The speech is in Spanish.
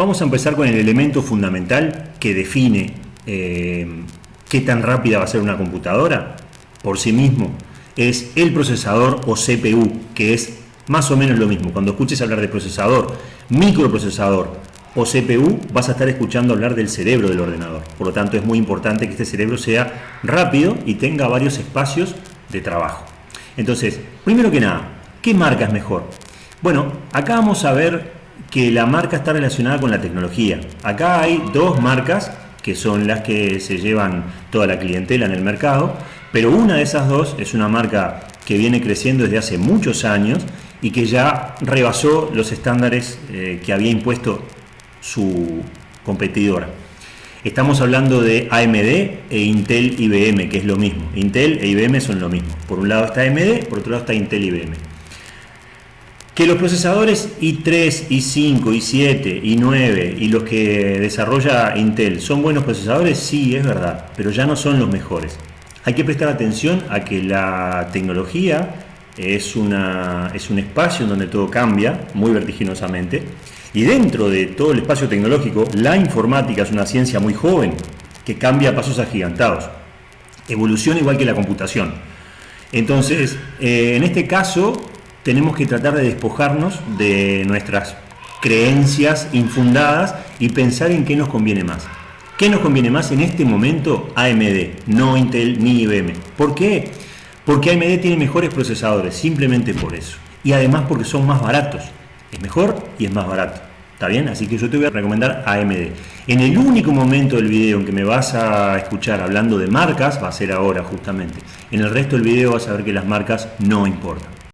Vamos a empezar con el elemento fundamental que define eh, qué tan rápida va a ser una computadora por sí mismo. Es el procesador o CPU, que es más o menos lo mismo. Cuando escuches hablar de procesador, microprocesador o CPU, vas a estar escuchando hablar del cerebro del ordenador. Por lo tanto, es muy importante que este cerebro sea rápido y tenga varios espacios de trabajo. Entonces, primero que nada, ¿qué marca es mejor? Bueno, acá vamos a ver que la marca está relacionada con la tecnología. Acá hay dos marcas que son las que se llevan toda la clientela en el mercado, pero una de esas dos es una marca que viene creciendo desde hace muchos años y que ya rebasó los estándares eh, que había impuesto su competidora. Estamos hablando de AMD e Intel IBM, que es lo mismo. Intel e IBM son lo mismo. Por un lado está AMD, por otro lado está Intel IBM. Que los procesadores i3, i5, i7, i9 y los que desarrolla Intel son buenos procesadores, sí, es verdad, pero ya no son los mejores. Hay que prestar atención a que la tecnología es, una, es un espacio en donde todo cambia muy vertiginosamente y dentro de todo el espacio tecnológico la informática es una ciencia muy joven que cambia a pasos agigantados. Evoluciona igual que la computación. Entonces, eh, en este caso, tenemos que tratar de despojarnos de nuestras creencias infundadas y pensar en qué nos conviene más. ¿Qué nos conviene más en este momento? AMD, no Intel ni IBM. ¿Por qué? Porque AMD tiene mejores procesadores, simplemente por eso. Y además porque son más baratos. Es mejor y es más barato. ¿Está bien? Así que yo te voy a recomendar AMD. En el único momento del video en que me vas a escuchar hablando de marcas, va a ser ahora justamente. En el resto del video vas a ver que las marcas no importan.